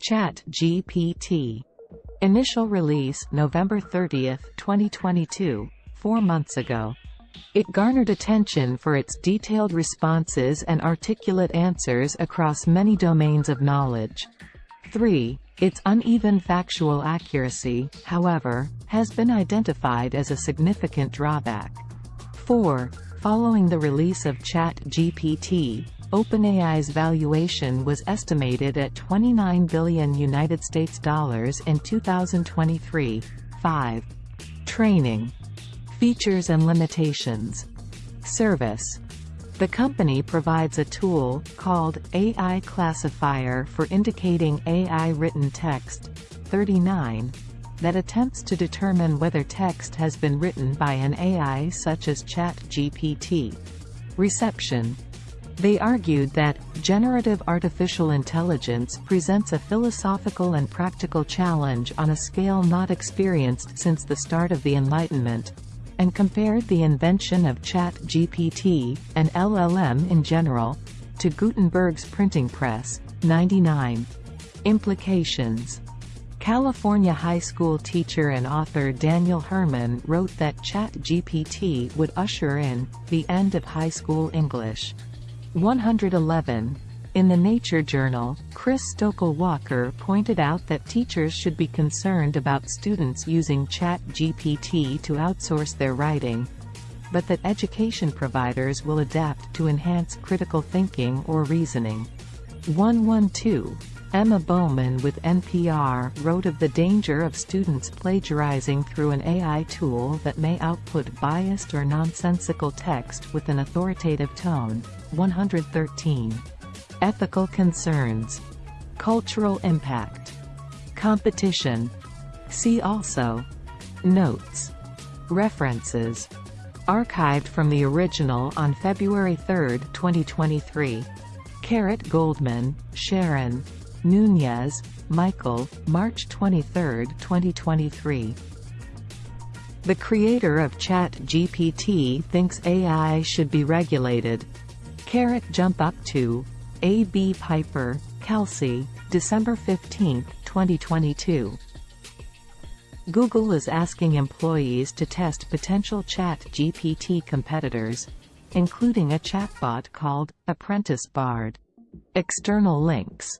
Chat GPT. Initial release November 30, 2022, four months ago. It garnered attention for its detailed responses and articulate answers across many domains of knowledge. 3. Its uneven factual accuracy, however, has been identified as a significant drawback. 4. Following the release of ChatGPT, OpenAI's valuation was estimated at 29 billion United States dollars in 2023. 5. Training. Features and limitations. Service. The company provides a tool, called AI Classifier for indicating AI written text, 39, that attempts to determine whether text has been written by an AI such as ChatGPT. Reception they argued that, generative artificial intelligence presents a philosophical and practical challenge on a scale not experienced since the start of the Enlightenment, and compared the invention of ChatGPT, and LLM in general, to Gutenberg's printing press. 99. Implications California high school teacher and author Daniel Herman wrote that ChatGPT would usher in the end of high school English. 111. In the Nature Journal, Chris Stokel Walker pointed out that teachers should be concerned about students using ChatGPT to outsource their writing, but that education providers will adapt to enhance critical thinking or reasoning. 112. Emma Bowman with NPR wrote of the danger of students plagiarizing through an AI tool that may output biased or nonsensical text with an authoritative tone. 113. Ethical concerns. Cultural impact. Competition. See also. Notes. References. Archived from the original on February 3, 2023. Carrot Goldman, Sharon. Nunez, Michael, March 23, 2023. The creator of ChatGPT thinks AI should be regulated. Carrot jump up to A.B. Piper, Kelsey, December 15, 2022. Google is asking employees to test potential ChatGPT competitors, including a chatbot called Apprentice Bard. External links